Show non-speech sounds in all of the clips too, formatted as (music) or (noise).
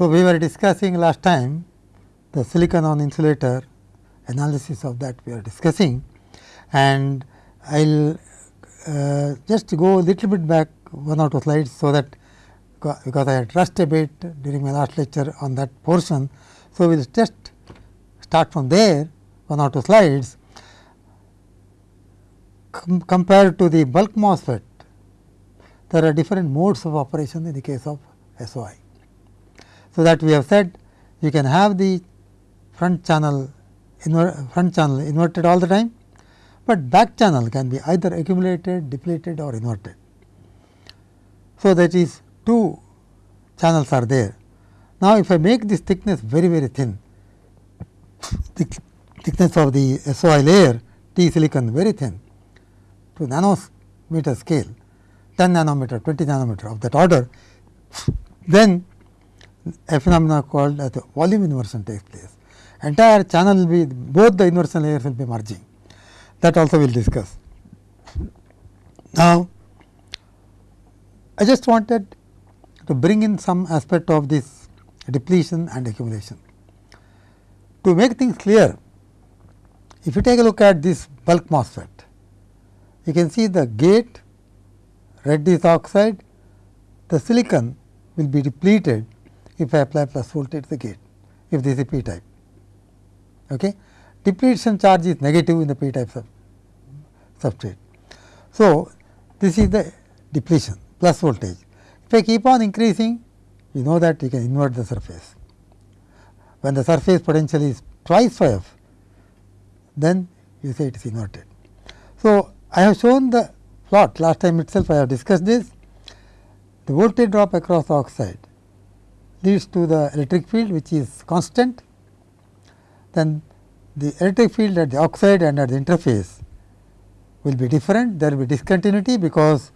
So, we were discussing last time the silicon on insulator analysis of that we are discussing and I will uh, just go a little bit back one or two slides. So, that because I had rushed a bit during my last lecture on that portion. So, we will just start from there one or two slides Com compared to the bulk MOSFET there are different modes of operation in the case of SOI. So, that we have said you can have the front channel front channel inverted all the time, but back channel can be either accumulated, depleted or inverted. So, that is two channels are there. Now, if I make this thickness very very thin, thickness of the SOI layer T silicon very thin to nanometer scale 10 nanometer, 20 nanometer of that order, then a phenomena called as volume inversion takes place. Entire channel will be both the inversion layers will be merging that also we will discuss. Now, I just wanted to bring in some aspect of this depletion and accumulation. To make things clear, if you take a look at this bulk MOSFET, you can see the gate red is oxide, the silicon will be depleted if I apply plus voltage to the gate, if this is p type. Okay. Depletion charge is negative in the p type sub substrate. So, this is the depletion plus voltage. If I keep on increasing, you know that you can invert the surface. When the surface potential is twice of then you say it is inverted. So, I have shown the plot last time itself I have discussed this. The voltage drop across the oxide leads to the electric field which is constant. Then the electric field at the oxide and at the interface will be different. There will be discontinuity because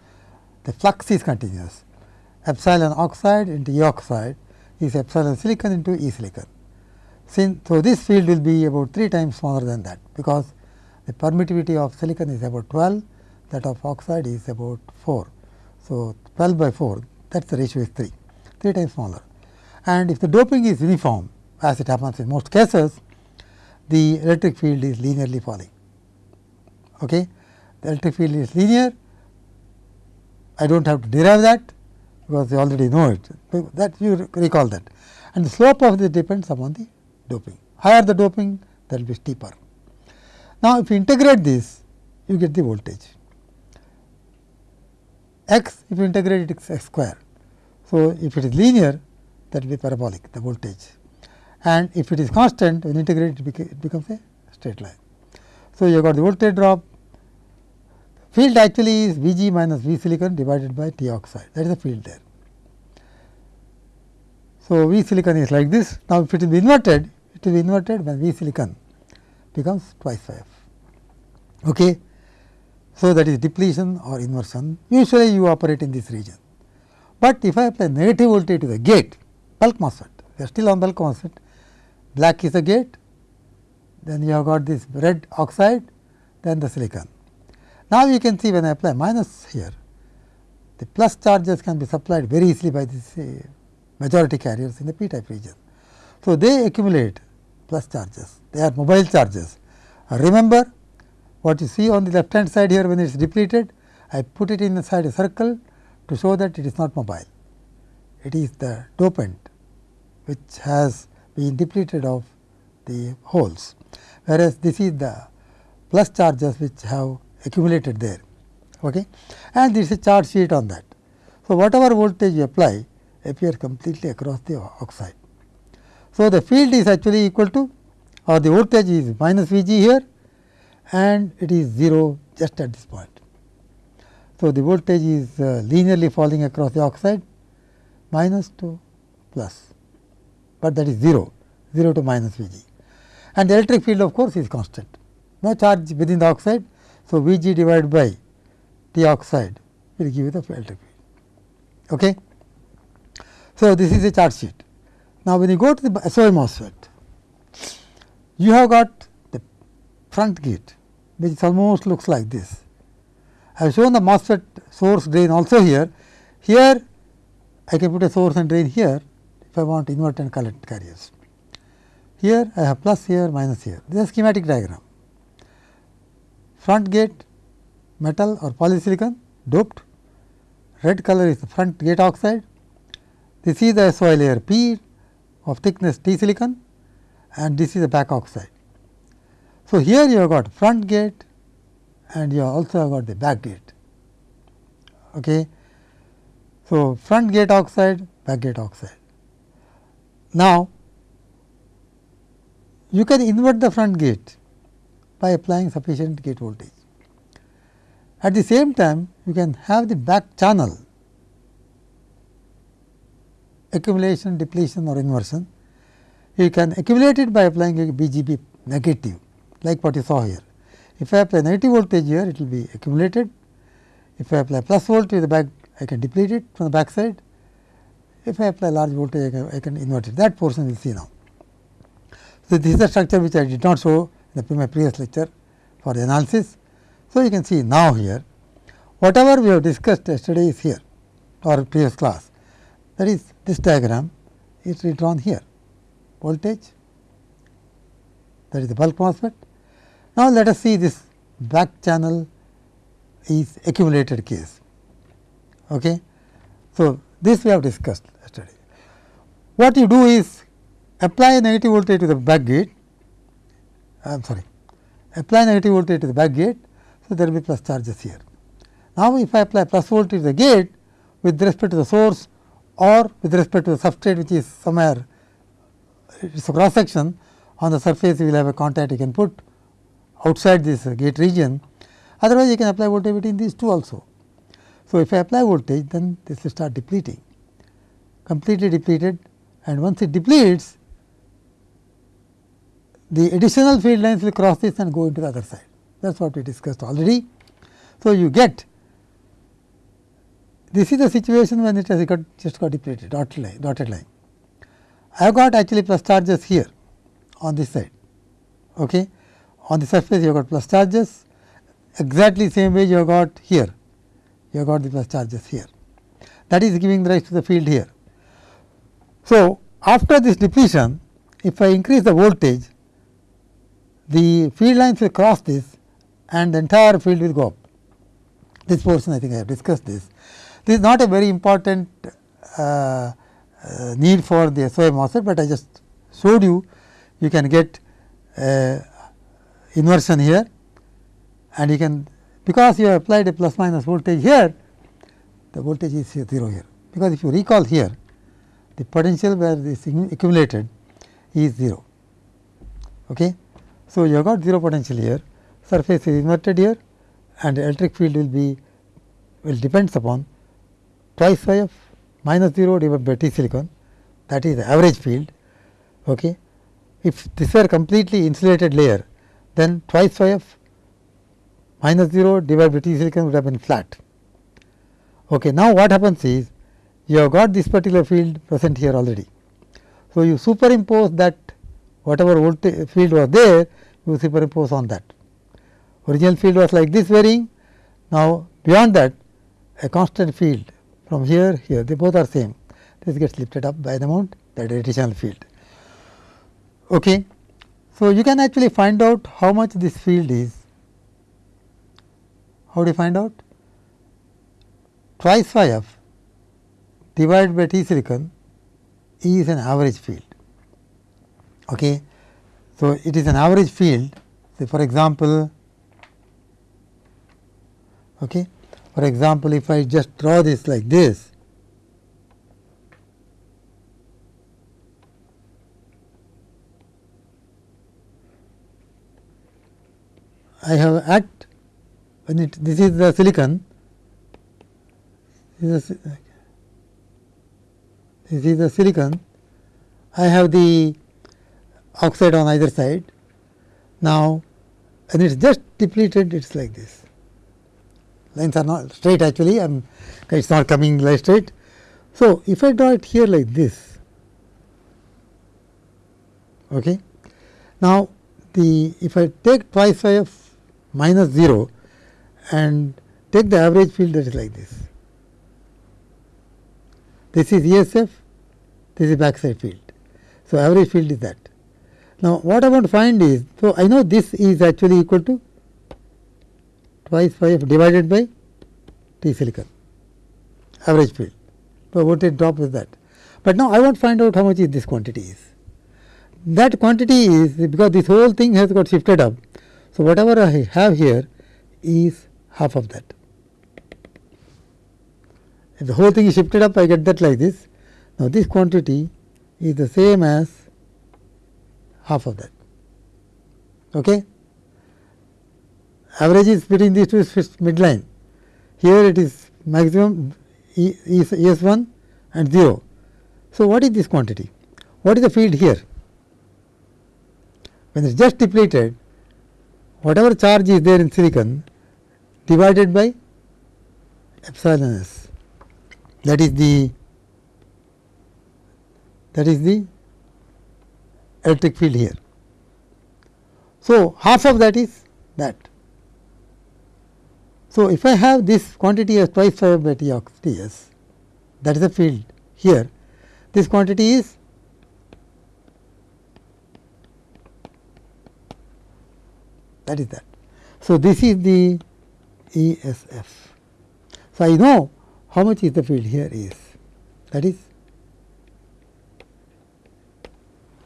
the flux is continuous. Epsilon oxide into E oxide is epsilon silicon into E silicon. So, this field will be about 3 times smaller than that, because the permittivity of silicon is about 12, that of oxide is about 4. So, 12 by 4 that is the ratio is 3, 3 times smaller. And if the doping is uniform as it happens in most cases, the electric field is linearly falling. Okay. The electric field is linear, I do not have to derive that because you already know it, that you recall that. And the slope of this depends upon the doping. Higher the doping, that will be steeper. Now, if you integrate this, you get the voltage. x, if you integrate it, is x square. So, if it is linear, that will be parabolic, the voltage. And if it is constant, when integrate it, it becomes a straight line. So, you have got the voltage drop, field actually is V g minus V silicon divided by T oxide, that is the field there. So, V silicon is like this. Now, if it is inverted, it will be inverted when V silicon becomes twice F. Okay. So, that is depletion or inversion. Usually, you operate in this region. But if I apply negative voltage to the gate, bulk MOSFET, we are still on bulk MOSFET, black is the gate, then you have got this red oxide, then the silicon. Now, you can see when I apply minus here, the plus charges can be supplied very easily by this uh, majority carriers in the p type region. So, they accumulate plus charges, they are mobile charges. Remember what you see on the left hand side here when it is depleted, I put it inside a circle to show that it is not mobile. It is the dopant which has been depleted of the holes, whereas this is the plus charges which have accumulated there. Okay? And this is a charge sheet on that. So, whatever voltage you apply appears completely across the oxide. So, the field is actually equal to or the voltage is minus V g here and it is 0 just at this point. So, the voltage is uh, linearly falling across the oxide minus to plus, but that is 0, 0 to minus V g and the electric field of course, is constant, no charge within the oxide. So, V g divided by T oxide will give you the electric field. Okay. So, this is a charge sheet. Now, when you go to the SOI MOSFET, you have got the front gate which almost looks like this. I have shown the MOSFET source drain also here. Here I can put a source and drain here. If I want invert and collect carriers. Here I have plus here minus here this is a schematic diagram. Front gate metal or polysilicon doped red color is the front gate oxide this is the SOI layer P of thickness T silicon and this is the back oxide. So, here you have got front gate and you also have got the back gate. Okay. So, front gate oxide, back gate oxide. Now, you can invert the front gate by applying sufficient gate voltage. At the same time, you can have the back channel accumulation, depletion or inversion. You can accumulate it by applying a VGB negative like what you saw here. If I apply negative voltage here, it will be accumulated. If I apply plus voltage the back, I can deplete it from the back side. If I apply large voltage, I can, I can invert it. That portion we will see now. So, this is the structure which I did not show in my previous lecture for the analysis. So, you can see now here, whatever we have discussed yesterday is here or previous class. That is this diagram is redrawn here, voltage that is the bulk MOSFET now, let us see this back channel is accumulated case. Okay. So, this we have discussed yesterday. What you do is apply negative voltage to the back gate, I am sorry, apply negative voltage to the back gate. So, there will be plus charges here. Now, if I apply plus voltage to the gate with respect to the source or with respect to the substrate which is somewhere it is a cross section on the surface you will have a contact you can put outside this gate region, otherwise you can apply voltage between these two also. So, if I apply voltage then this will start depleting, completely depleted and once it depletes the additional field lines will cross this and go into the other side that is what we discussed already. So, you get this is the situation when it has got just got depleted dotted line, dotted line. I have got actually plus charges here on this side. Okay on the surface you have got plus charges exactly same way you have got here you have got the plus charges here that is giving rise to the field here. So, after this depletion if I increase the voltage the field lines will cross this and the entire field will go up. This portion I think I have discussed this. This is not a very important uh, uh, need for the SOI MOSFET, but I just showed you you can get uh, inversion here and you can because you have applied a plus minus voltage here the voltage is 0 here because if you recall here the potential where this accumulated is 0. Okay. So, you have got 0 potential here surface is inverted here and the electric field will be will depends upon twice phi of minus 0 divided by T silicon that is the average field. Okay. If this were completely insulated layer then twice phi of minus 0 divided by T silicon would have been flat. Okay. Now, what happens is you have got this particular field present here already. So, you superimpose that whatever voltage eh, field was there you superimpose on that. Original field was like this varying. Now, beyond that a constant field from here here they both are same this gets lifted up by an amount that additional field. Okay. So, you can actually find out how much this field is. How do you find out? Twice phi f divided by T silicon is an average field. Okay. So, it is an average field say for example, okay. for example, if I just draw this like this I have at when it this is the silicon this is, this is the silicon I have the oxide on either side. Now, and it is just depleted it is like this lines are not straight actually am it is not coming like straight. So, if I draw it here like this okay. Now, the if I take twice phi of minus 0 and take the average field that is like this. This is ESF this is backside field. So, average field is that. Now, what I want to find is, so I know this is actually equal to twice phi f divided by T silicon average field. So, voltage drop is that. But now I want to find out how much is this quantity is. That quantity is because this whole thing has got shifted up. So, whatever I have here is half of that. If the whole thing is shifted up, I get that like this. Now, this quantity is the same as half of that. Okay? Average is between these two is midline. Here it is maximum e is S 1 and 0. So, what is this quantity? What is the field here? When it is just depleted, whatever charge is there in silicon divided by epsilon s that is the that is the electric field here. So, half of that is that. So, if I have this quantity as twice phi by T of T s that is the field here this quantity is that is that. So, this is the E S F. So, I know how much is the field here is that is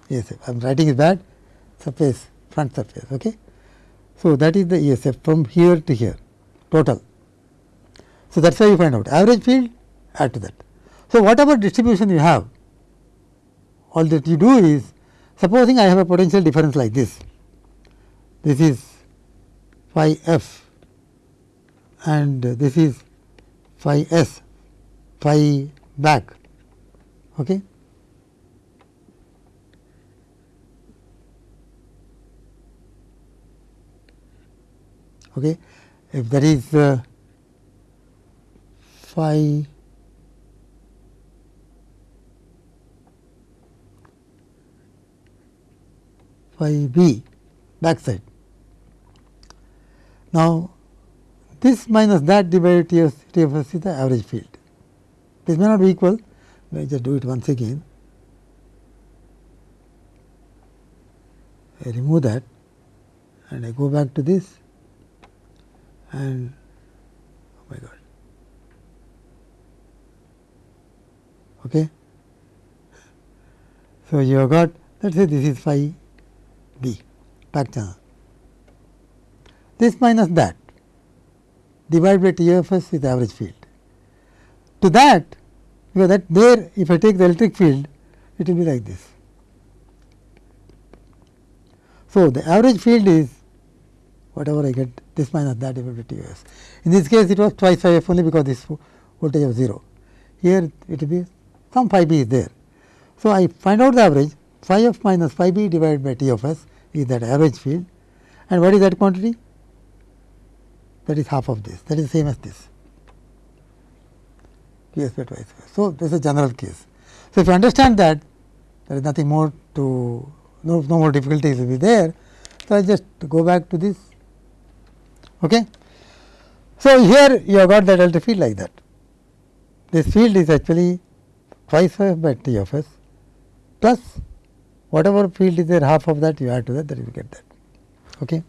ESF. I am writing it bad surface front surface. Okay. So, that is the ESF from here to here total. So, that is how you find out average field add to that. So, whatever distribution you have all that you do is supposing I have a potential difference like this. This is phi f and this is phi s phi back. Okay. Okay. If there is uh, phi phi b backside. Now, this minus that divided T of, T of S is the average field. This may not be equal, let me just do it once again. I remove that and I go back to this and oh my god. Okay. So, you have got let us say this is phi b back channel. This minus that divided by TFS is average field. To that, because that there if I take the electric field, it will be like this. So, the average field is whatever I get this minus that divided by TFS. In this case, it was twice phi f only because this voltage of 0. Here it will be some phi b is there. So, I find out the average phi f minus phi b divided by T of s is that average field and what is that quantity? That is half of this that is same as this P s by twice. So, this is a general case. So, if you understand that there is nothing more to no, no more difficulties will be there. So, I just go back to this. Okay. So, here you have got the delta field like that. This field is actually twice by T of s plus whatever field is there half of that you add to that that you get that. Okay.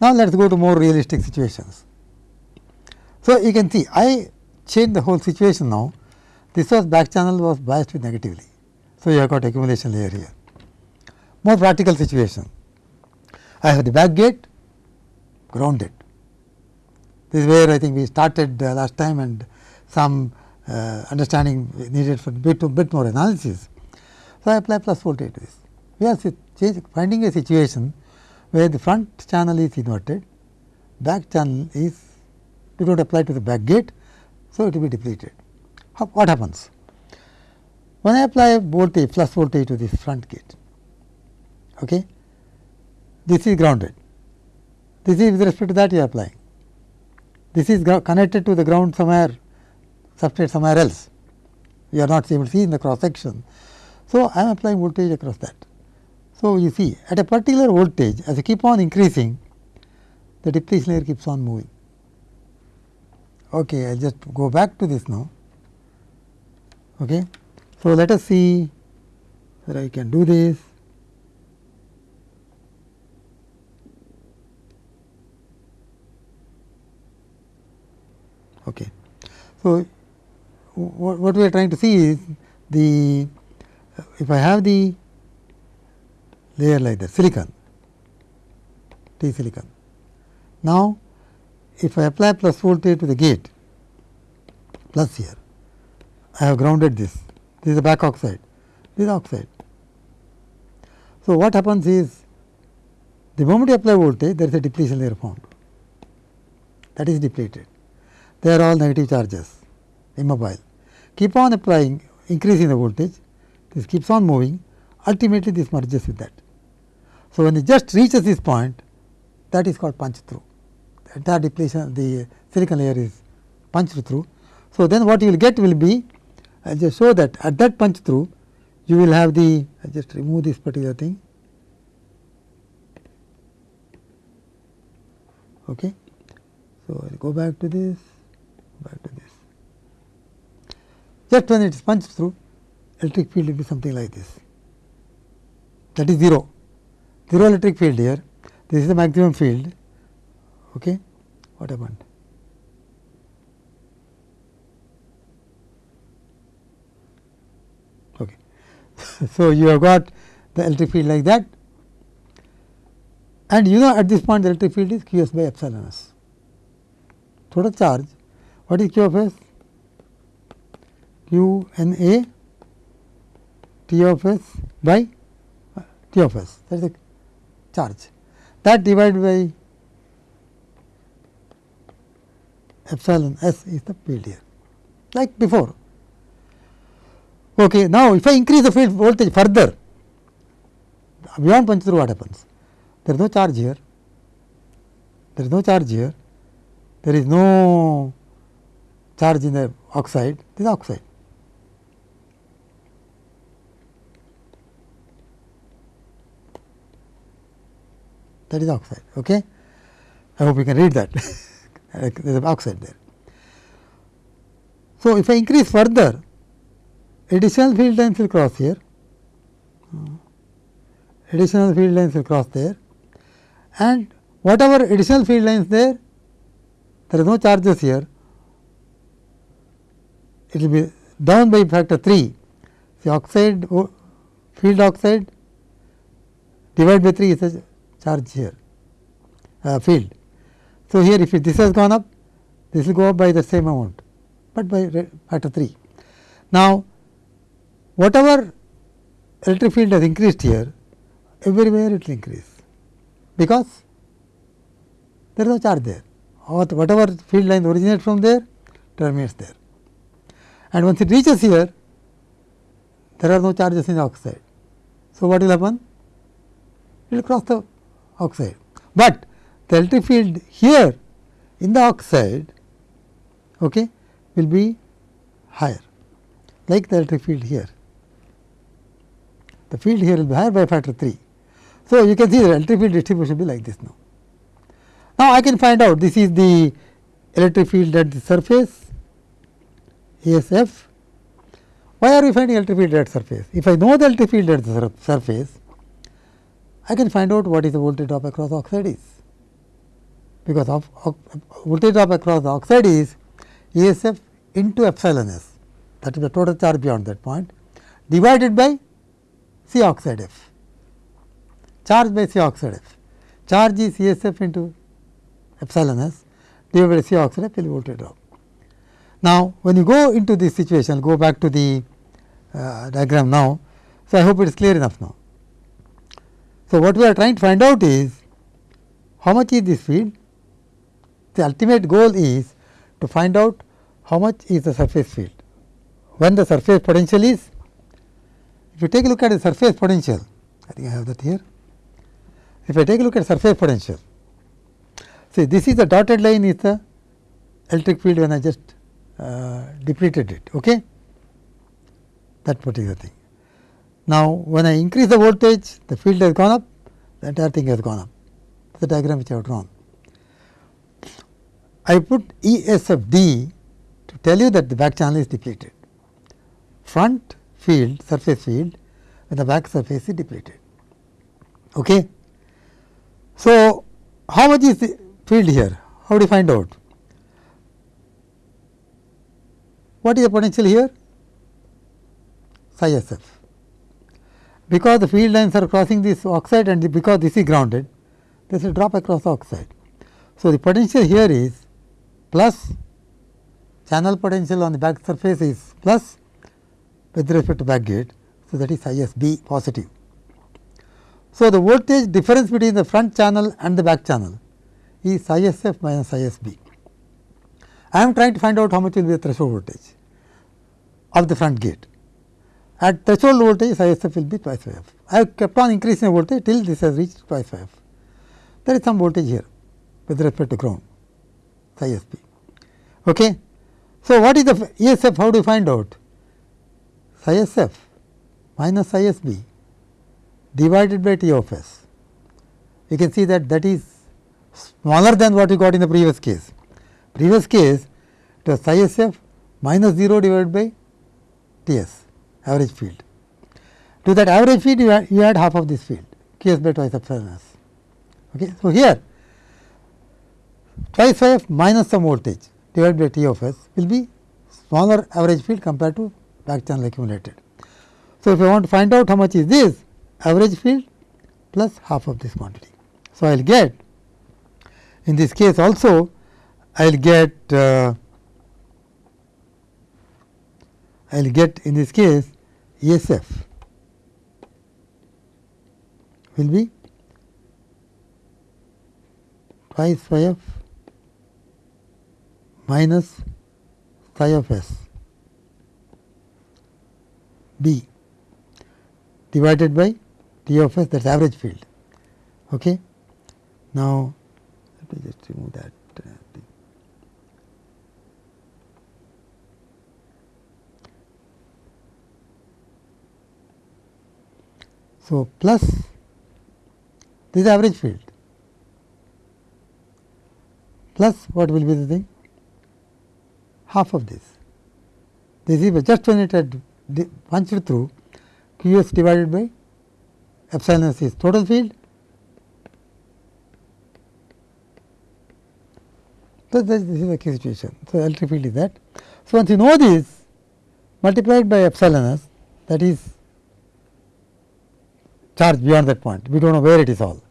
Now, let us go to more realistic situations. So, you can see I changed the whole situation now. This was back channel was biased with negatively. So, you have got accumulation layer here. More practical situation. I have the back gate grounded. This is where I think we started uh, last time and some uh, understanding needed for bit, bit more analysis. So, I apply plus voltage to this. We are finding a situation where the front channel is inverted, back channel is do not apply to the back gate. So, it will be depleted. How, what happens? When I apply voltage plus voltage to this front gate, okay, this is grounded. This is with respect to that you are applying. This is connected to the ground somewhere, substrate somewhere else. You are not able to see in the cross section. So, I am applying voltage across that. So, you see at a particular voltage as I keep on increasing the depletion layer keeps on moving. Okay, I will just go back to this now. Okay. So, let us see that I can do this. Okay. So, what, what we are trying to see is the if I have the layer like the silicon T silicon. Now, if I apply plus voltage to the gate plus here, I have grounded this, this is the back oxide, this is oxide. So, what happens is the moment you apply voltage there is a depletion layer formed that is depleted. They are all negative charges immobile. Keep on applying increasing the voltage this keeps on moving ultimately this merges with that. So, when it just reaches this point that is called punch through the entire depletion the silicon layer is punched through. So, then what you will get will be I will just show that at that punch through you will have the I just remove this particular thing. Okay. So, I will go back to this back to this. Just when it is punched through electric field will be something like this that is 0 zero electric field here, this is the maximum field. Okay. What happened? Okay. (laughs) so, you have got the electric field like that and you know at this point the electric field is q s by epsilon s. Total charge, what is q of s? q n a t of s by t of s that is the charge that divided by epsilon s is the field here like before. Okay. Now, if I increase the field voltage further beyond through what happens? There is no charge here, there is no charge here, there is no charge in the oxide, this is oxide. That is oxide. Okay? I hope you can read that (laughs) there is an oxide there. So, if I increase further additional field lines will cross here, additional field lines will cross there and whatever additional field lines there, there are no charges here, it will be down by factor 3. The oxide field oxide divided by 3 is a charge here uh, field. So, here if this has gone up this will go up by the same amount, but by factor 3. Now, whatever electric field has increased here everywhere it will increase because there is no charge there or whatever field line originates from there terminates there. And once it reaches here there are no charges in the oxide. So, what will happen? It will cross the oxide, but the electric field here in the oxide okay, will be higher like the electric field here. The field here will be higher by factor 3. So, you can see the electric field distribution will be like this now. Now, I can find out this is the electric field at the surface ESF. Why are we finding electric field at surface? If I know the electric field at the surface, I can find out what is the voltage drop across the oxide is, because of, of voltage drop across the oxide is ESF into epsilon s that is the total charge beyond that point divided by C oxide F, charge by C oxide F. Charge is ESF into epsilon s divided by C oxide F will voltage drop. Now, when you go into this situation, go back to the uh, diagram now. So, I hope it is clear enough now. So, what we are trying to find out is how much is this field? The ultimate goal is to find out how much is the surface field. When the surface potential is, if you take a look at the surface potential, I think I have that here. If I take a look at surface potential, see this is the dotted line is the electric field when I just uh, depleted it. Okay? That particular thing. Now, when I increase the voltage, the field has gone up, the entire thing has gone up. The diagram which I have drawn. I put E S of D to tell you that the back channel is depleted. Front field, surface field, when the back surface is depleted. Okay. So, how much is the field here? How do you find out? What is the potential here? Psi s f. Because the field lines are crossing this oxide and because this is grounded, there is a drop across oxide. So, the potential here is plus channel potential on the back surface is plus with respect to back gate. So, that is psi s b positive. So, the voltage difference between the front channel and the back channel is psi s f minus psi s b. I am trying to find out how much will be the threshold voltage of the front gate. At threshold voltage psi s f will be twice phi f. I have kept on increasing the voltage till this has reached twice phi f. There is some voltage here with respect to ground psi. Okay. So, what is the E s f? How do you find out? Psi minus psi s b divided by T of s. You can see that that is smaller than what you got in the previous case. Previous case it was psi s f minus 0 divided by T s average field. To that average field you add, you add half of this field Q s by twice epsilon s. Okay. So, here twice phi f minus some voltage divided by T of s will be smaller average field compared to back channel accumulated. So, if I want to find out how much is this average field plus half of this quantity. So, I will get in this case also I will get uh, I will get in this case S f will be twice phi f minus psi of s b divided by T of s that is average field. Okay. Now, let me just remove that uh, thing. So, plus this is average field plus what will be the thing half of this. This is just when it had punched through Q s divided by epsilon s is total field. So, this is the key situation. So, electric field is that. So, once you know this multiplied by epsilon s that is charge beyond that point, we do not know where it is all.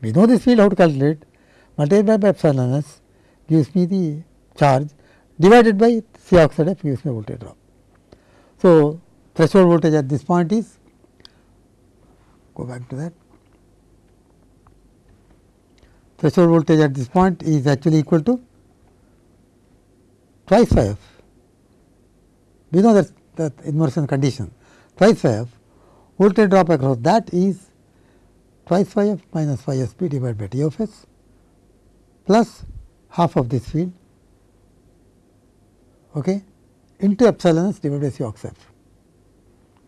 We know this field how to calculate multiplied by epsilon s gives me the charge divided by C oxide f gives me voltage drop. So, threshold voltage at this point is go back to that threshold voltage at this point is actually equal to twice phi f. We know that that inversion condition twice phi f voltage drop across that is twice phi f minus phi s b divided by T of s plus half of this field okay, into epsilon s divided by C ox f.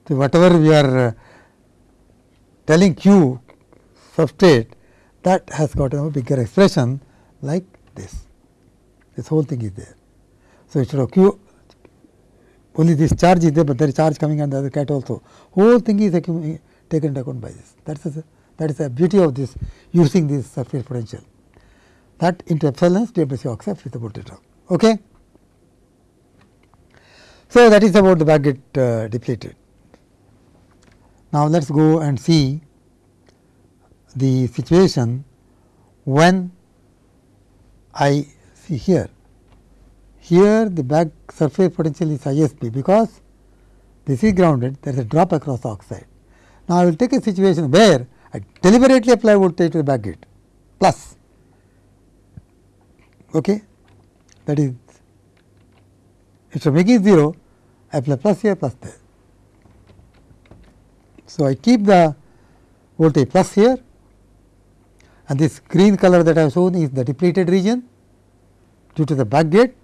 So, whatever we are uh, telling q substrate that has got a bigger expression like this. This whole thing is there. So, instead of q only this charge is there, but there is charge coming on the other cat also. Whole thing is taken into account by this. That is that is the beauty of this using this surface potential. That into epsilon s divided by C ox f is the voltage. Okay. So, that is about the back gate uh, depleted. Now, let us go and see the situation when I see here. Here the back surface potential is ISP because this is grounded there is a drop across oxide. Now, I will take a situation where I deliberately apply voltage to the back gate plus okay. that is instead of making 0 I apply plus here plus there. So, I keep the voltage plus here and this green color that I have shown is the depleted region due to the back gate.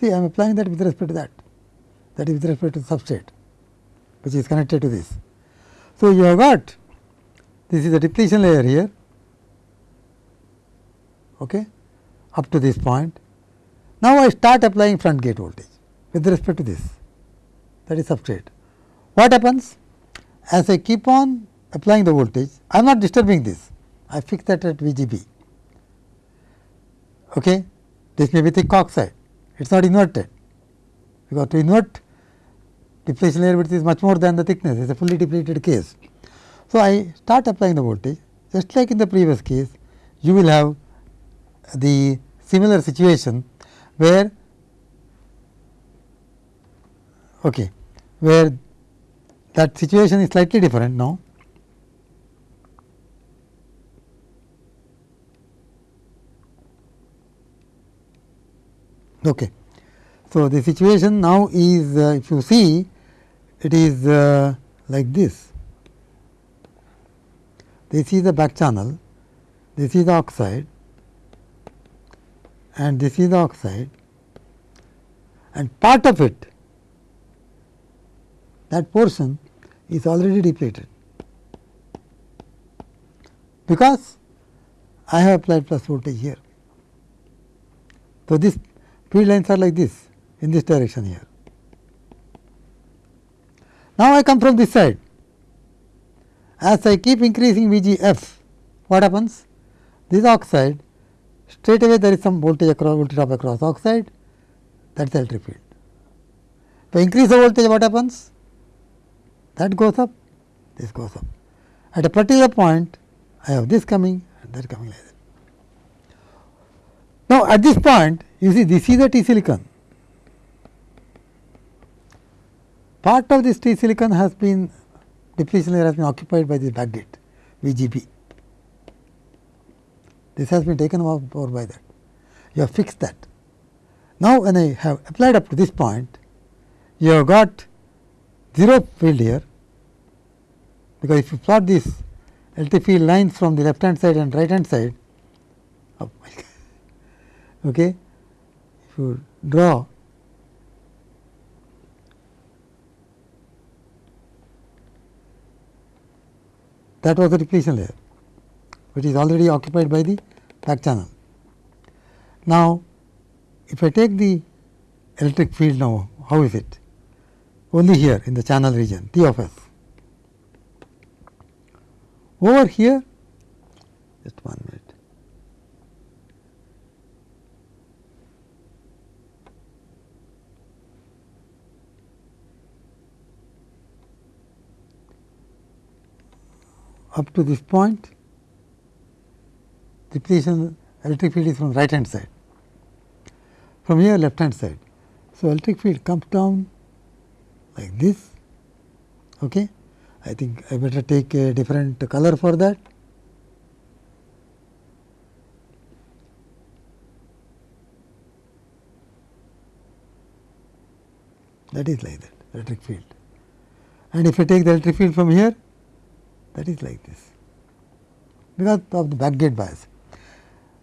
See, I am applying that with respect to that, that is with respect to the substrate, which is connected to this. So, you have got this is the depletion layer here okay, up to this point. Now, I start applying front gate voltage with respect to this that is substrate. What happens? as I keep on applying the voltage, I am not disturbing this, I fix that at V g b. Okay. This may be thick oxide, it is not inverted, because to invert depletion layer width is much more than the thickness, it is a fully depleted case. So, I start applying the voltage just like in the previous case, you will have the similar situation where okay, where that situation is slightly different now. Okay. So, the situation now is uh, if you see it is uh, like this. This is the back channel, this is the oxide and this is the oxide and part of it that portion is already depleted because I have applied plus voltage here. So, this field lines are like this in this direction here. Now, I come from this side as I keep increasing V g f what happens this oxide straight away there is some voltage across voltage drop across oxide that is electric field. If I increase the voltage what happens that goes up this goes up at a particular point I have this coming and that coming like that. Now, at this point you see this is the T silicon part of this T silicon has been depletion layer has been occupied by this backgate VGB. This has been taken over by that. You have fixed that. Now, when I have applied up to this point, you have got 0 field here, because if you plot this electric field lines from the left hand side and right hand side, oh (laughs) okay, you draw that was the depletion layer, which is already occupied by the back channel. Now, if I take the electric field now, how is it? Only here in the channel region T of S. Over here, just one minute. Up to this point depletion electric field is from right hand side from here left hand side. So, electric field comes down like this. Okay. I think I better take a different color for that. That is like that electric field. And if I take the electric field from here, that is like this because of the back gate bias.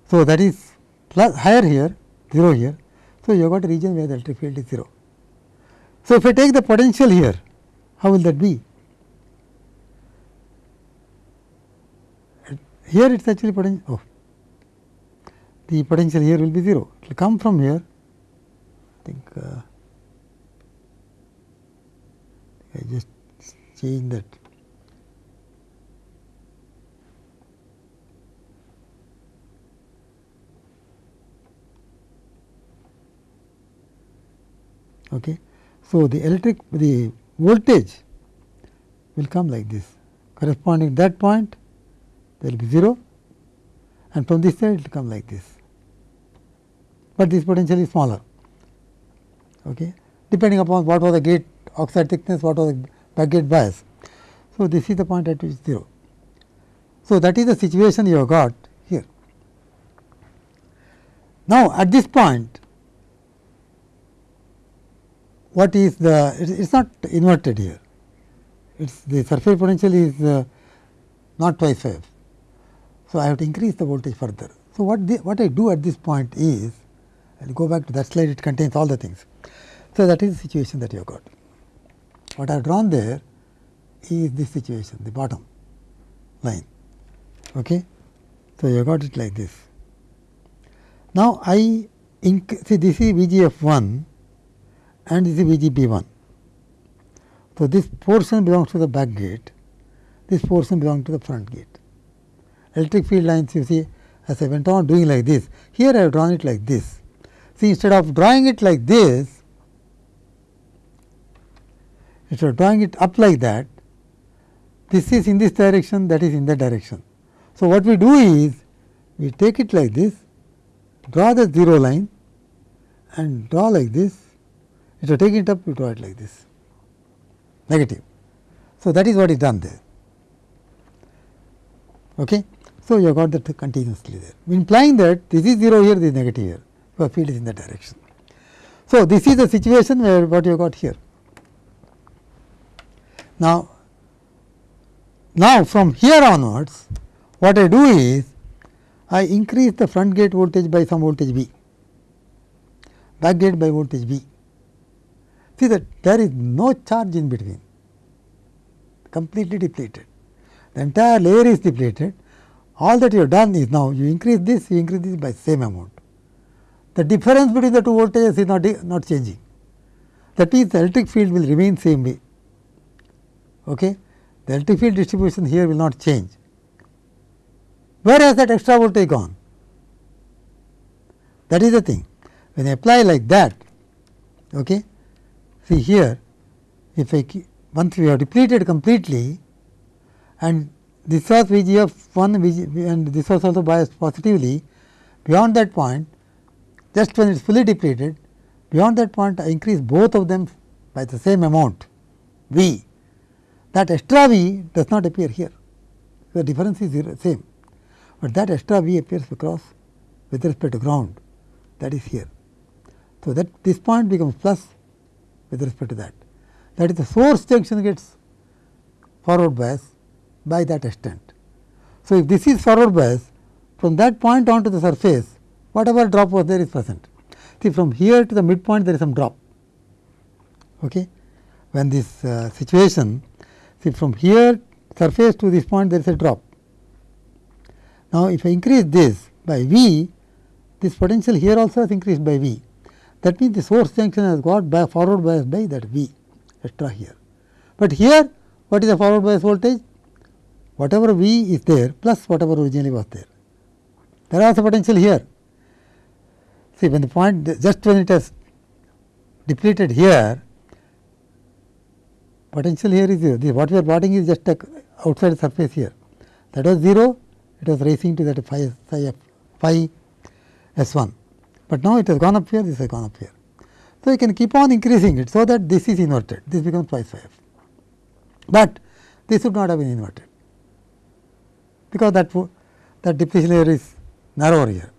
So, that is plus higher here 0 here. So, you have got a region where the electric field is 0. So, if I take the potential here how will that be? Here it is actually potential oh, the potential here will be 0 it will come from here I think uh, I just change that Okay. So, the electric the voltage will come like this corresponding that point there will be 0 and from this side it will come like this, but this potential is smaller okay, depending upon what was the gate oxide thickness, what was the back gate bias. So, this is the point at which 0. So, that is the situation you have got here. Now, at this point what is the it is not inverted here it's the surface potential is uh, not twice 5. So, I have to increase the voltage further. So, what the, what I do at this point is I will go back to that slide it contains all the things. So, that is the situation that you have got. What I have drawn there is this situation the bottom line. Okay. So, you have got it like this. Now, I see this is V g f 1 and this is V G B 1. So, this portion belongs to the back gate this portion belongs to the front gate. Electric field lines you see as I went on doing like this, here I have drawn it like this. See instead of drawing it like this, instead of drawing it up like that, this is in this direction, that is in that direction. So, what we do is, we take it like this, draw the 0 line and draw like this, instead of taking it up, you draw it like this, negative. So, that is what is done there. Okay. So, you have got that continuously there, implying that this is 0 here, this is negative here, because field is in that direction. So, this is the situation where what you have got here. Now, now from here onwards, what I do is, I increase the front gate voltage by some voltage V, back gate by voltage V. See that there is no charge in between, completely depleted. The entire layer is depleted all that you have done is now you increase this, you increase this by same amount. The difference between the two voltages is not, not changing. That means, the electric field will remain same way. Okay? The electric field distribution here will not change. Where has that extra voltage gone? That is the thing. When I apply like that, okay, see here, if I once we have depleted completely and this was V g f 1 VG, and this was also biased positively. Beyond that point, just when it is fully depleted, beyond that point I increase both of them by the same amount V. That extra V does not appear here, the difference is zero, same, but that extra V appears across with respect to ground that is here. So, that this point becomes plus with respect to that. That is the source junction gets forward bias by that extent. So, if this is forward bias from that point on to the surface whatever drop was there is present. See from here to the midpoint there is some drop. Okay. When this uh, situation see from here surface to this point there is a drop. Now, if I increase this by V this potential here also has increased by V that means the source junction has got by forward bias by that V extra here. But here what is the forward bias voltage? whatever V is there plus whatever originally was there. There are also potential here. See when the point just when it has depleted here, potential here is 0. This what we are plotting is just a outside surface here. That was 0, it was racing to that phi, phi, phi S 1, but now it has gone up here, this has gone up here. So, you can keep on increasing it, so that this is inverted, this becomes phi f. But this should not have been inverted because that that depletion layer is narrower here.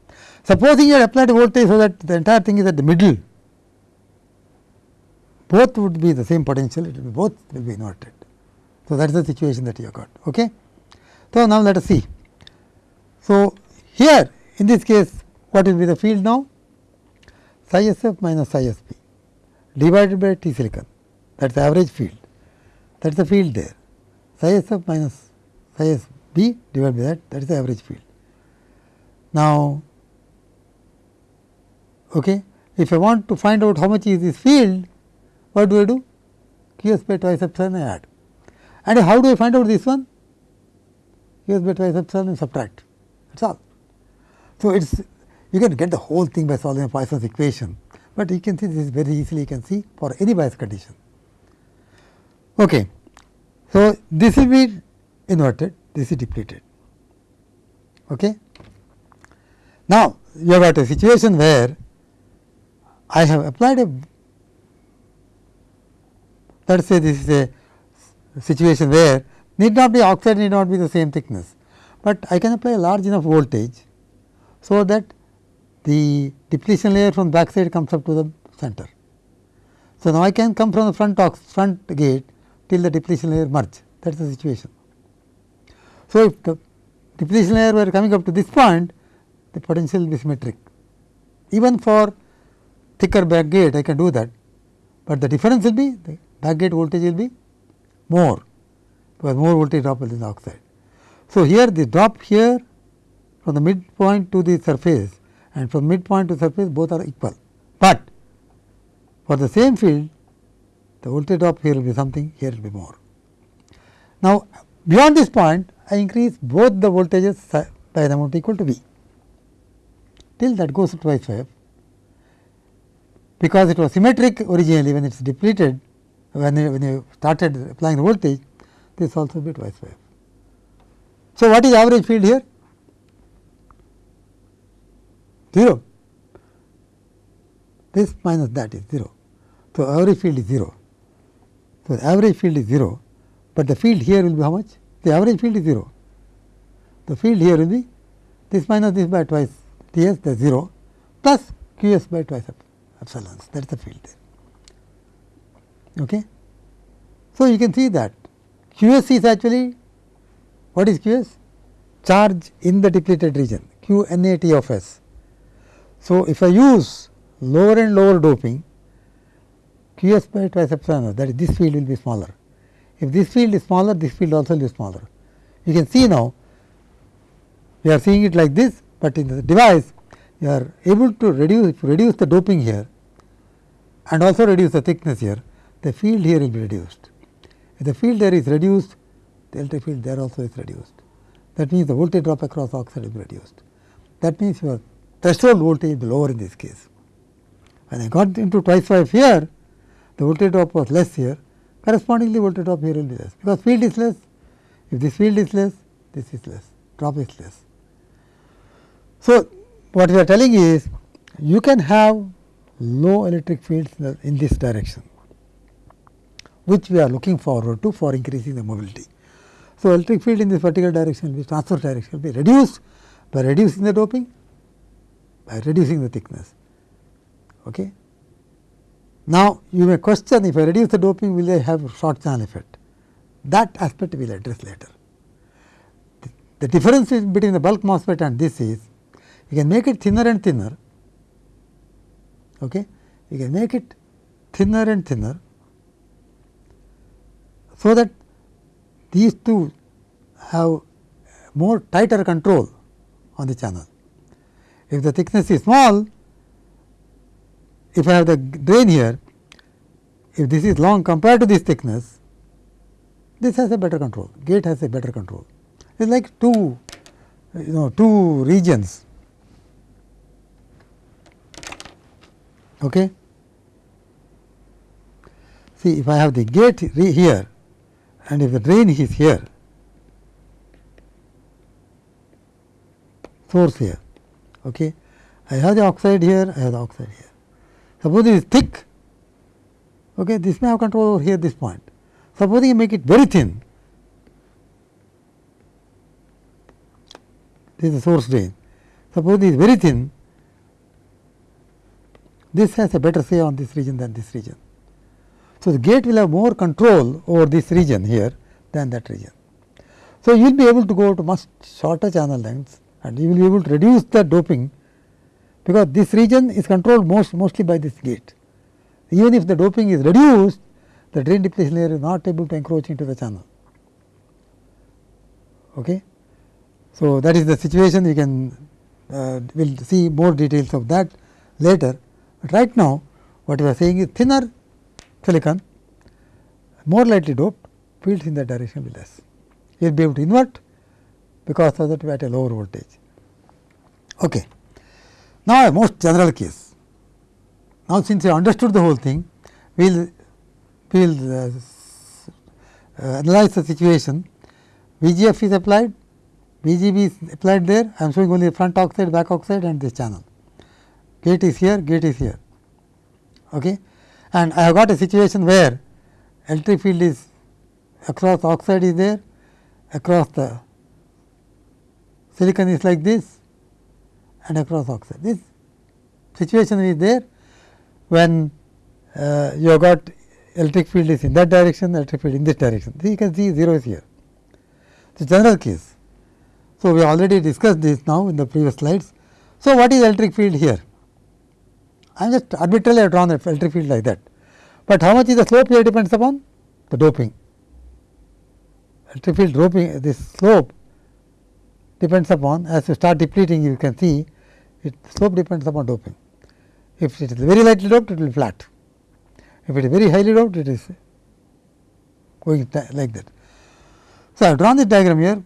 Supposing you had applied voltage so that the entire thing is at the middle, both would be the same potential, it will be both will be inverted. So, that is the situation that you have got. Okay. So, now let us see. So, here in this case what will be the field now? Psi s f minus psi s b divided by T silicon that is the average field that is the field there psi s f minus psi s B divided by that that is the average field. Now, okay, if I want to find out how much is this field, what do I do? Q s by twice epsilon I add. And how do I find out this one? Q s by twice epsilon and subtract that is all. So, it is you can get the whole thing by solving a Poisson's equation, but you can see this very easily you can see for any bias condition. Okay. So, this will be inverted this is depleted. Okay. Now, you have got a situation where I have applied a let us say this is a situation where need not be oxide need not be the same thickness, but I can apply a large enough voltage. So, that the depletion layer from back side comes up to the center. So, now I can come from the front front gate till the depletion layer merge that is the situation. So, if the depletion layer were coming up to this point, the potential will be symmetric. Even for thicker back gate, I can do that, but the difference will be the back gate voltage will be more, because more voltage drop in the oxide. So, here the drop here from the midpoint to the surface and from midpoint to surface both are equal, but for the same field the voltage drop here will be something, here will be more. Now, Beyond this point, I increase both the voltages by the amount equal to V till that goes to twice f because it was symmetric originally when it is depleted when you, when you started applying the voltage this also be twice f. So, what is average field here? 0 this minus that is 0. So, average field is 0. So, the average field is 0, but the field here will be how much? The average field is 0. The field here will be this minus this by twice T s the 0 plus Q s by twice epsilon that is the field there. Okay. So, you can see that Q s is actually what is Q s? Charge in the depleted region Q n A T of s. So, if I use lower and lower doping Q s by twice epsilon that is this field will be smaller. If this field is smaller, this field also will be smaller. You can see now we are seeing it like this, but in the device you are able to reduce reduce the doping here and also reduce the thickness here, the field here will be reduced. If the field there is reduced, the electric field there also is reduced. That means the voltage drop across oxide be reduced. That means your threshold voltage lower in this case. When I got into twice phi here, the voltage drop was less here, correspondingly voltage drop here will be less, because field is less. If this field is less, this is less, drop is less. So, what we are telling is you can have low electric fields in this direction, which we are looking forward to for increasing the mobility. So, electric field in this particular direction will be transverse direction will be reduced by reducing the doping, by reducing the thickness. Okay. Now, you may question if I reduce the doping will I have short channel effect. That aspect we will address later. The, the difference between the bulk MOSFET and this is you can make it thinner and thinner, okay. you can make it thinner and thinner, so that these two have more tighter control on the channel. If the thickness is small, if I have the drain here, if this is long compared to this thickness, this has a better control, gate has a better control. It is like two, you know, two regions. Okay. See, if I have the gate here and if the drain is here, source here, okay. I have the oxide here, I have the oxide here. Suppose it is thick, okay, this may have control over here this point. Supposing you make it very thin, this is the source drain. Suppose it is very thin, this has a better say on this region than this region. So, the gate will have more control over this region here than that region. So, you will be able to go to much shorter channel lengths and you will be able to reduce the doping because this region is controlled most mostly by this gate. Even if the doping is reduced, the drain depletion layer is not able to encroach into the channel. Okay. So, that is the situation we can uh, will see more details of that later, but right now what we are saying is thinner silicon more lightly doped fields in that direction will less. You will be able to invert because of that at a lower voltage. Okay. Now, a most general case. Now, since you understood the whole thing, we will we will uh, uh, analyze the situation. VGF is applied, VGB is applied there. I am showing only front oxide, back oxide, and this channel. Gate is here, gate is here. Okay. And I have got a situation where electric field is across oxide is there, across the silicon is like this, and across oxide. This situation is there when uh, you have got electric field is in that direction, electric field in this direction. So, you can see 0 is here. The general case. So, we already discussed this now in the previous slides. So, what is electric field here? I am just arbitrarily have drawn the electric field like that, but how much is the slope here depends upon the doping. Electric field doping this slope depends upon as you start depleting you can see it slope depends upon doping. If it is very lightly doped, it will be flat. If it is very highly doped, it is going like that. So, I have drawn this diagram here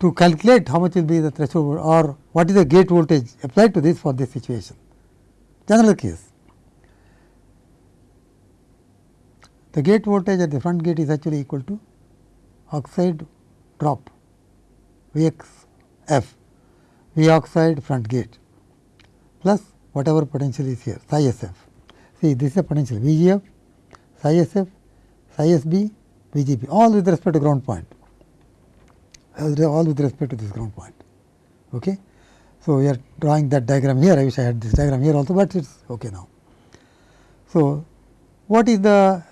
to calculate how much will be the threshold or what is the gate voltage applied to this for this situation. General case. The gate voltage at the front gate is actually equal to oxide drop V x f V oxide front gate plus whatever potential is here psi s f. See this is a potential V g f, psi s f, psi s b, V g b all with respect to ground point all with respect to this ground point. Okay. So, we are drawing that diagram here I wish I had this diagram here also, but it is okay now. So, what is the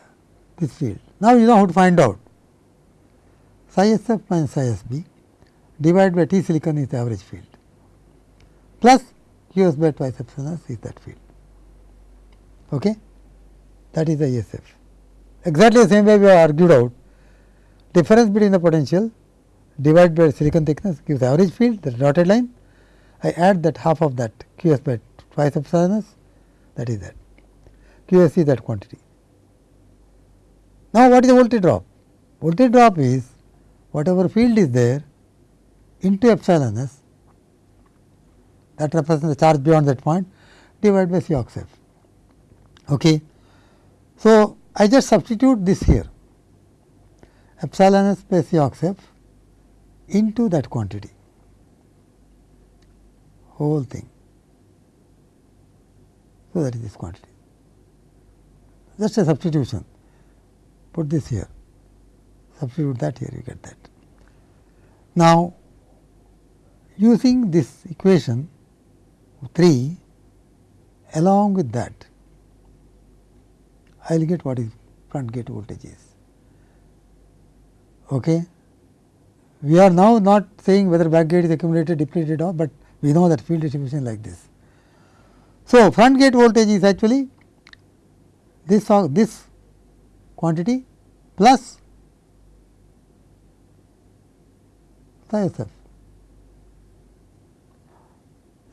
this field? Now, you know how to find out psi s f minus psi s b divided by T silicon is the average field plus Q s by twice epsilon s is that field. Okay? That is the ESF. Exactly the same way we have argued out difference between the potential divided by silicon thickness gives the average field the dotted line. I add that half of that Q s by twice epsilon s that is that Q s is that quantity. Now, what is the voltage drop? Voltage drop is whatever field is there into epsilon s that represents the charge beyond that point divided by C ox f. Okay. So, I just substitute this here epsilon s by C ox f into that quantity whole thing. So, that is this quantity just a substitution put this here substitute that here you get that. Now, using this equation 3 along with that I will get what is front gate voltage is. Okay. We are now not saying whether back gate is accumulated depleted or, but we know that field distribution like this. So, front gate voltage is actually this this quantity plus psi s f.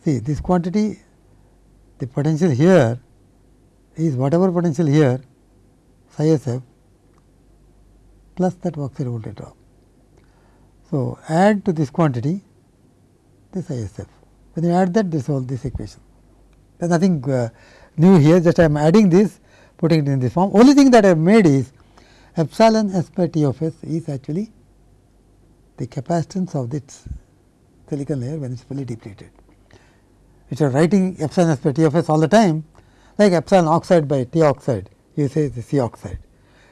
See this quantity the potential here is whatever potential here psi s f plus that oxide voltage drop. So, add to this quantity this psi s f. When you add that this all this equation there is nothing uh, new here just I am adding this putting it in this form. Only thing that I have made is epsilon s by T of s is actually the capacitance of this silicon layer when it is fully depleted. Which are writing epsilon s by T of s all the time like epsilon oxide by T oxide you say the C oxide,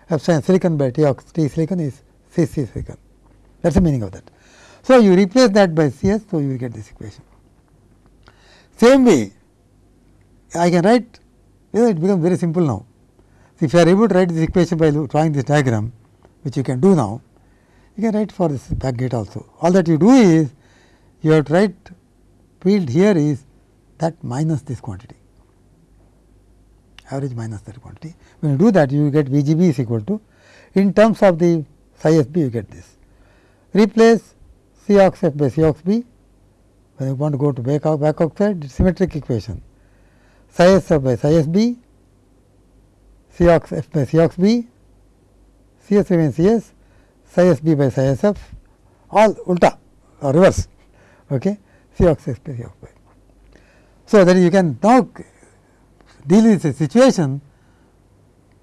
epsilon silicon by T, ox, T silicon is C C silicon that is the meaning of that. So, you replace that by C s, so you get this equation. Same way I can write you know, it becomes very simple now. So, if you are able to write this equation by drawing this diagram which you can do now, you can write for this back gate also. All that you do is you have to write field here is that minus this quantity average minus that quantity. When you do that you get V G B is equal to in terms of the psi s b you get this. Replace C ox f by C ox b when you want to go to back, back oxide symmetric equation psi s f by psi s b C ox f by C ox b C s remains C s psi s b by psi s f all ulta or reverse okay C ox f by C ox b. So, that you can now deal with a situation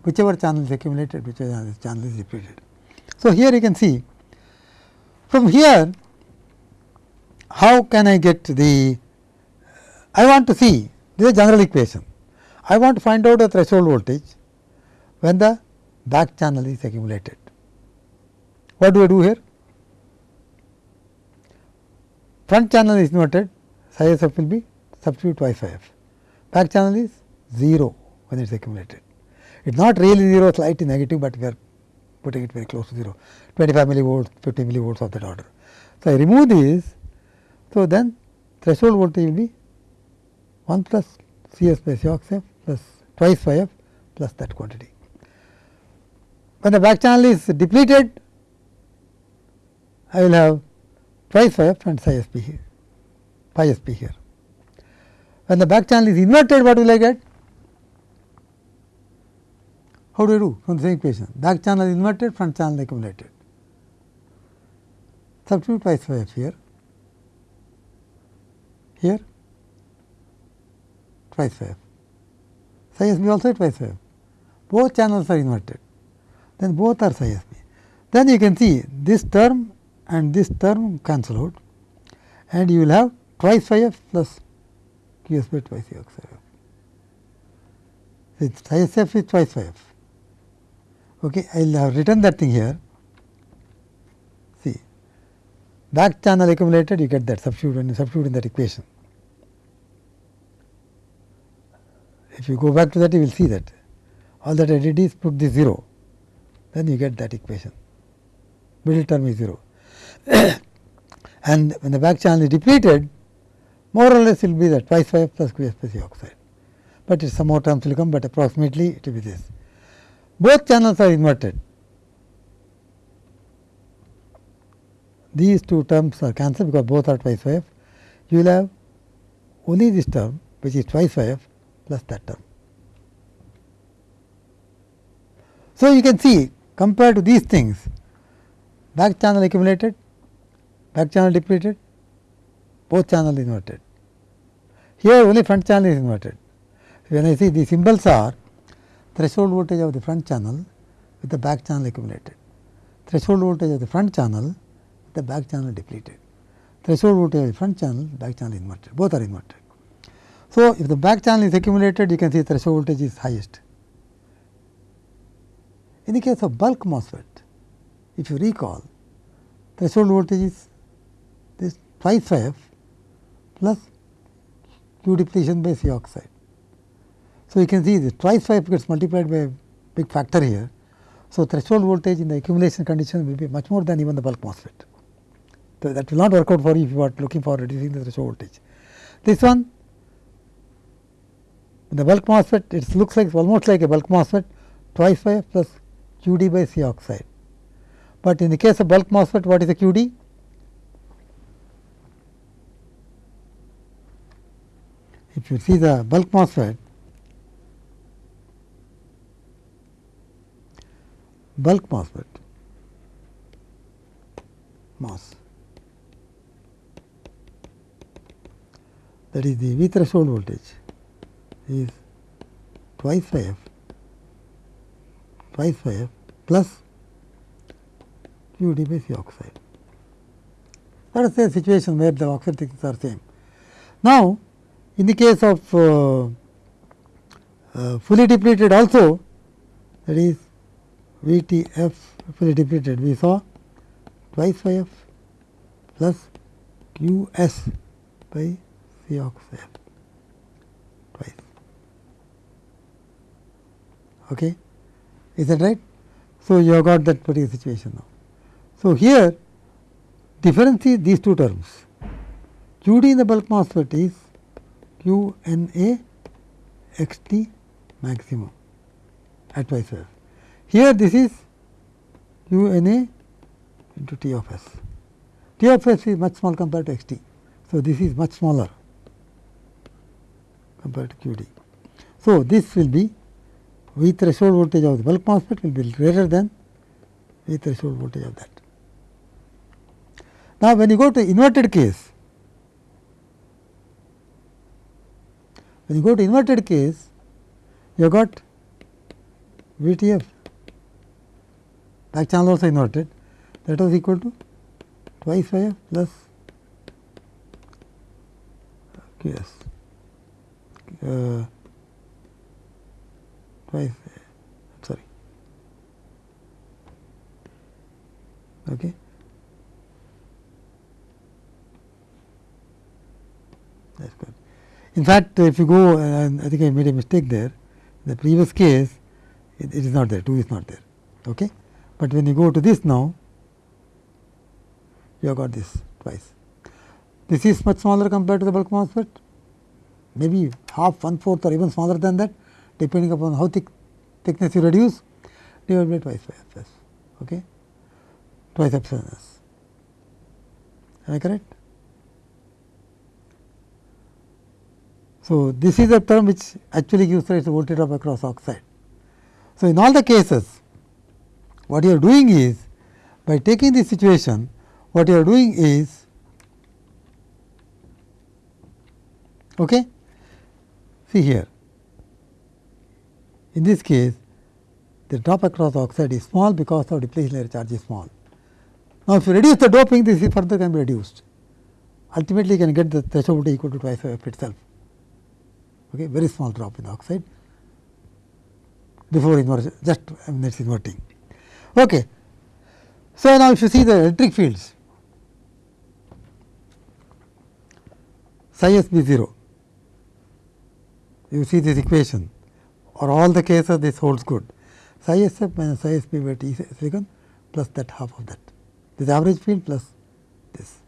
whichever channel is accumulated, whichever channel is depleted. So, here you can see from here how can I get the I want to see this is a general equation. I want to find out the threshold voltage when the back channel is accumulated. What do I do here? Front channel is inverted psi s f will be substitute twice f. Back channel is 0 when it is accumulated. It is not really 0 slightly negative, but we are putting it very close to 0 25 millivolts 50 millivolts of that order. So, I remove these. So, then threshold voltage will be 1 plus C s by C f plus twice phi f plus that quantity. When the back channel is depleted, I will have twice phi f and psi s b here, phi s p here. When the back channel is inverted, what will I get? How do I do from the same equation? Back channel inverted, front channel accumulated. substitute twice phi f here, here twice f, psi s b also twice f, both channels are inverted, then both are psi s b. Then you can see this term and this term cancel out and you will have twice phi f plus by twice c x f. With psi s f is twice f. Okay, I will have uh, written that thing here. See, back channel accumulated, you get that substitute substitute in that equation. If you go back to that, you will see that all that I did is put the 0, then you get that equation. Middle term is 0. (coughs) and when the back channel is depleted, more or less it will be that twice phi plus q plus oxide, but some more terms will come, but approximately it will be this. Both channels are inverted. These two terms are cancelled because both are twice phi f. You will have only this term which is twice phi f plus that term. So, you can see compared to these things back channel accumulated, back channel depleted, both channel inverted. Here only front channel is inverted. When I see the symbols are threshold voltage of the front channel with the back channel accumulated, threshold voltage of the front channel the back channel depleted, threshold voltage of the front channel, back channel inverted, both are inverted. So, if the back channel is accumulated, you can see threshold voltage is highest. In the case of bulk MOSFET, if you recall, threshold voltage is this twice phi f plus Q depletion by C oxide. So, you can see the twice phi f gets multiplied by a big factor here. So, threshold voltage in the accumulation condition will be much more than even the bulk MOSFET. So, that will not work out for you if you are looking for reducing the threshold voltage. This one in the bulk MOSFET it looks like almost like a bulk MOSFET twice phi f plus Q d by C oxide. But in the case of bulk MOSFET what is the Q d? If you see the bulk MOSFET, bulk MOSFET, MOS, that is the V threshold voltage is twice phi f, twice phi f plus Q d by C oxide. Let us say a situation where the oxide thickness are same. Now, in the case of uh, uh, fully depleted also that is V T f fully depleted we saw twice phi f plus Q s by C oxide twice. Okay. Is that right? So, you have got that particular situation now. So, here difference is these two terms Q d in the bulk MOSFET is Q n A x t maximum at twice f. Here this is Q n A into T of s. T of s is much small compared to x t. So, this is much smaller compared to Q d. So, this will be V threshold voltage of the bulk MOSFET will be greater than V threshold voltage of that. Now, when you go to inverted case, When you go to inverted case, you have got VTF back channel also inverted. That was equal to twice phi f plus QS uh, twice sorry. Okay. That's good in fact, if you go, I think I made a mistake there. The previous case, it, it is not there, 2 is not there. Okay? But when you go to this now, you have got this twice. This is much smaller compared to the bulk MOSFET, maybe half, one fourth or even smaller than that, depending upon how thick thickness you reduce, divided by twice by f s. Okay? Twice epsilon s. Am I correct? So, this is a term which actually gives rise to voltage drop across oxide. So, in all the cases what you are doing is by taking this situation what you are doing is okay see here in this case the drop across oxide is small because of depletion layer charge is small. Now, if you reduce the doping this further can be reduced ultimately you can get the threshold equal to twice of itself okay very small drop in oxide before inversion just I mean that is inverting. Okay. So, now if you see the electric fields psi s b 0 you see this equation or all the cases this holds good psi s f minus psi s b by t second plus that half of that this average field plus this.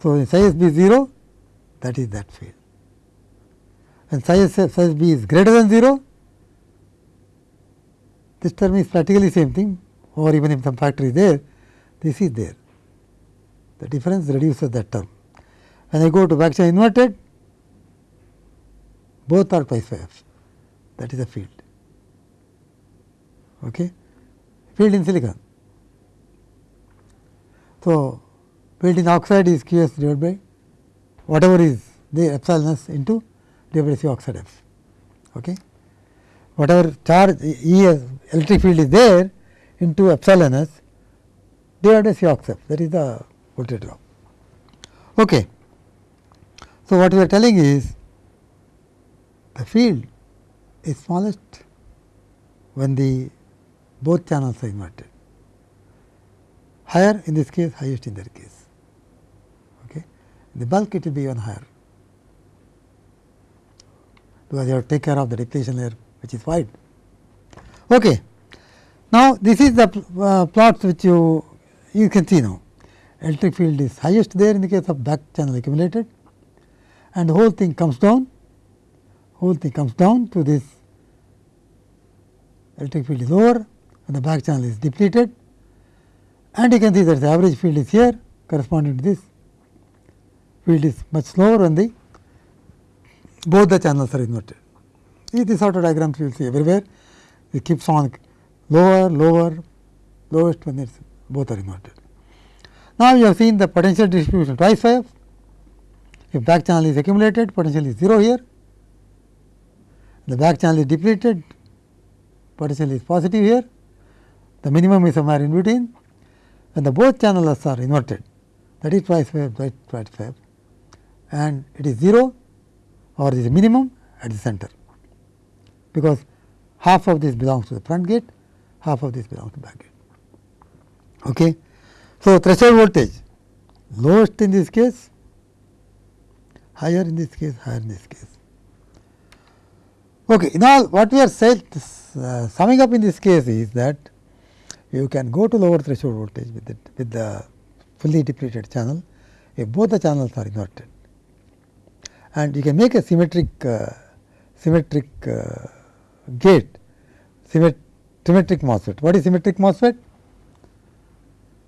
So, in psi s b 0 that is that field and psi s psi b is greater than 0 this term is practically same thing or even if some factor is there this is there the difference reduces that term. When I go to back channel inverted both are twice phi f that is the field. Okay. Field in silicon. So, field in oxide is q s divided by whatever is the epsilon s into divided by c oxide f. Okay. Whatever charge E as electric field is there into epsilon s divided by c oxide f that is the voltage drop. Okay. So, what we are telling is the field is smallest when the both channels are inverted, higher in this case, highest in that case. Okay. In the bulk it will be even higher, because you have to take care of the depletion layer which is wide. Okay. Now, this is the uh, plots which you you can see now electric field is highest there in the case of back channel accumulated and the whole thing comes down whole thing comes down to this electric field is over and the back channel is depleted and you can see that the average field is here corresponding to this field is much lower when the both the channels are inverted. This sort of diagrams you will see everywhere it keeps on lower, lower, lowest when it's both are inverted. Now, you have seen the potential distribution twice f. If back channel is accumulated, potential is 0 here. The back channel is depleted, potential is positive here. The minimum is somewhere in between. When the both channels are inverted, that is twice f, twice f, and it is 0 or is minimum at the center, because half of this belongs to the front gate, half of this belongs to the back gate. Okay. So, threshold voltage lowest in this case, higher in this case, higher in this case. Okay. Now, what we are saying uh, summing up in this case is that you can go to lower threshold voltage with it with the fully depleted channel if both the channels are inverted and you can make a symmetric uh, symmetric uh, gate symmet symmetric MOSFET. What is symmetric MOSFET?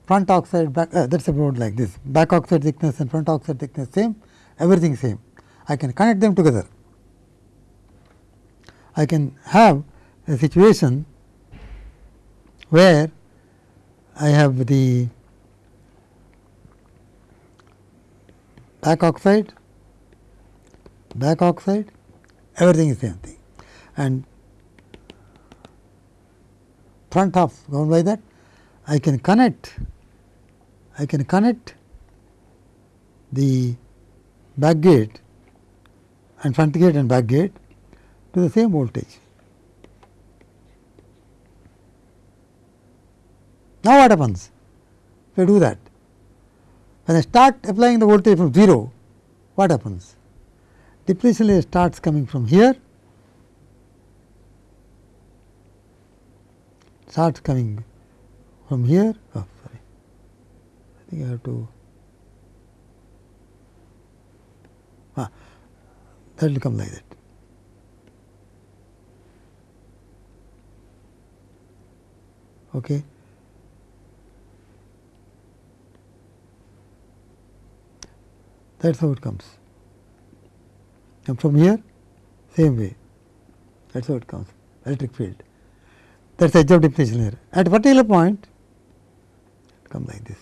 Front oxide back uh, that is about like this back oxide thickness and front oxide thickness same everything same. I can connect them together. I can have a situation where I have the back oxide, back oxide, everything is same thing and front half governed by that. I can connect, I can connect the back gate and front gate and back gate to the same voltage. Now, what happens if I do that? When I start applying the voltage from 0, what happens? Depletion layer starts coming from here, starts coming from here. Oh, sorry, I think I have to. Ah, that will come like that. Okay. That is how it comes. Come from here, same way, that is how it comes, electric field. That is the edge of definition here. At particular point, come like this.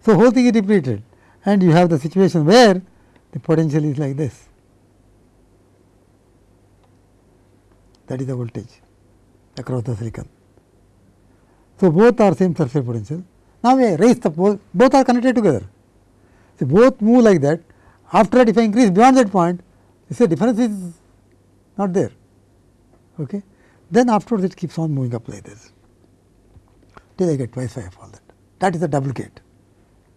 So, whole thing is depleted and you have the situation where the potential is like this. That is the voltage across the silicon. So, both are same surface potential. Now, we raise the both are connected together. So, both move like that after that if I increase beyond that point you see difference is not there. Okay. Then afterwards it keeps on moving up like this till I get twice I all that. That is a double gate.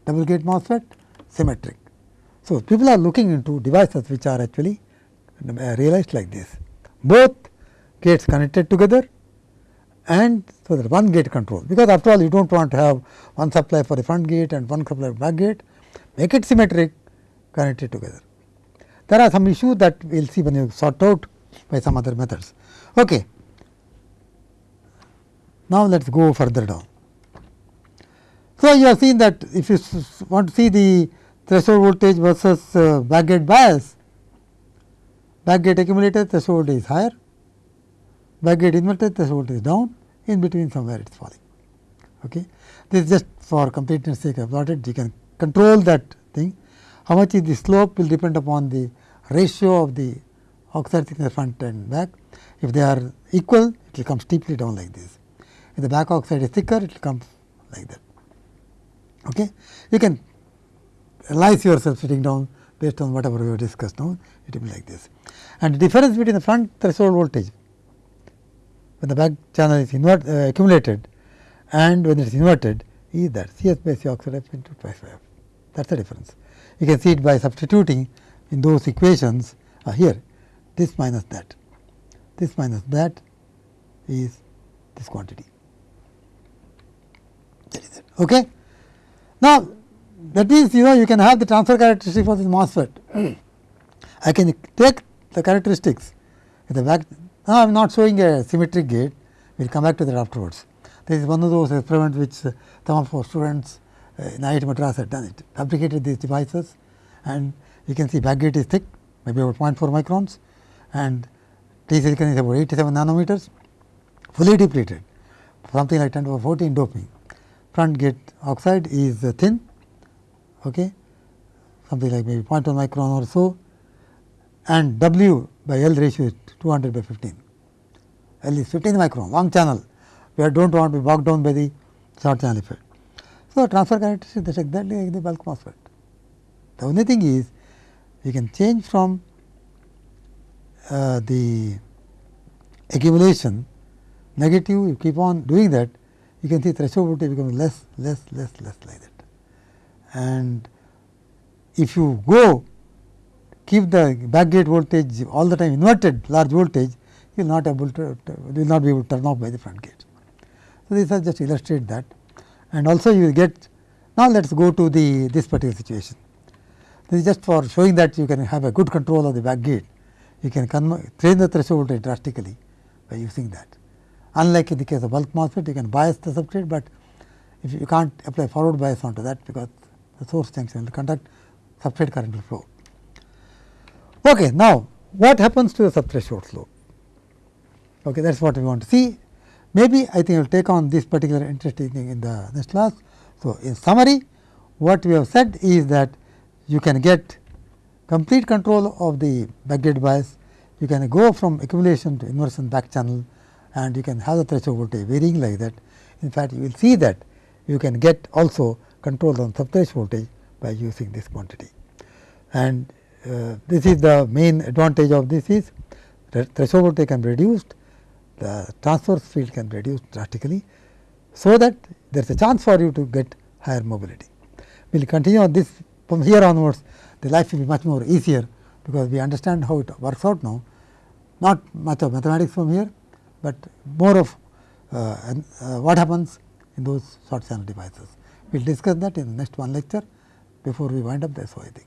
Double gate MOSFET symmetric. So, people are looking into devices which are actually uh, realized like this. Both gates connected together and so that one gate control because after all you do not want to have one supply for the front gate and one supply for back gate make it symmetric connected together. There are some issues that we will see when you sort out by some other methods. Okay. Now, let us go further down. So, you have seen that if you want to see the threshold voltage versus uh, backgate bias, backgate accumulator threshold is higher, backgate inverted threshold is down, in between somewhere it is falling. Okay. This is just for completeness sake I have plotted, you can control that thing. How much is the slope will depend upon the ratio of the oxide thickness front and back. If they are equal, it will come steeply down like this. If the back oxide is thicker, it will come like that. Okay. You can analyze yourself sitting down based on whatever we have discussed now, it will be like this. And the difference between the front threshold voltage when the back channel is invert, uh, accumulated and when it is inverted is that C s by C oxide f into twice by f. That is the difference. You can see it by substituting in those equations uh, here this minus that, this minus that is this quantity. That is it. Okay. Now, that means you know you can have the transfer characteristic for this MOSFET. I can take the characteristics the back now, I am not showing a symmetric gate, we will come back to that afterwards. This is one of those experiments which uh, some of our students IIT Madras had done it, fabricated these devices and you can see back gate is thick, maybe about 0.4 microns and T silicon is about 87 nanometers, fully depleted, something like 10 to the 14 doping. Front gate oxide is uh, thin, okay, something like maybe 0.1 micron or so and W by L ratio is 200 by 15. L is 15 micron, long channel, where do not want to be bogged down by the short channel effect. So, transfer characteristic is exactly like the bulk MOSFET. The only thing is you can change from uh, the accumulation negative, you keep on doing that, you can see threshold voltage becomes less, less, less, less like that. And if you go keep the back gate voltage all the time inverted large voltage, you will not able to will not be able to turn off by the front gate. So, these are just illustrate that and also you will get now let us go to the this particular situation. This is just for showing that you can have a good control of the back gate. You can change the threshold drastically by using that. Unlike in the case of bulk MOSFET, you can bias the substrate, but if you can't apply forward bias onto that because the source junction will conduct substrate current will flow. Okay, now, what happens to the subthreshold slope? Okay, that is what we want to see. Maybe I think I will take on this particular interesting thing in the next class. So, in summary, what we have said is that you can get complete control of the backgate bias, you can go from accumulation to inversion back channel and you can have the threshold voltage varying like that. In fact, you will see that you can get also control on subthreshold voltage by using this quantity. And uh, this is the main advantage of this is threshold voltage can be reduced, the transverse field can be reduced drastically. So, that there is a chance for you to get higher mobility. We will continue on this from here onwards the life will be much more easier because we understand how it works out now not much of mathematics from here, but more of uh, uh, what happens in those short channel devices. We will discuss that in the next one lecture before we wind up the SOI thing.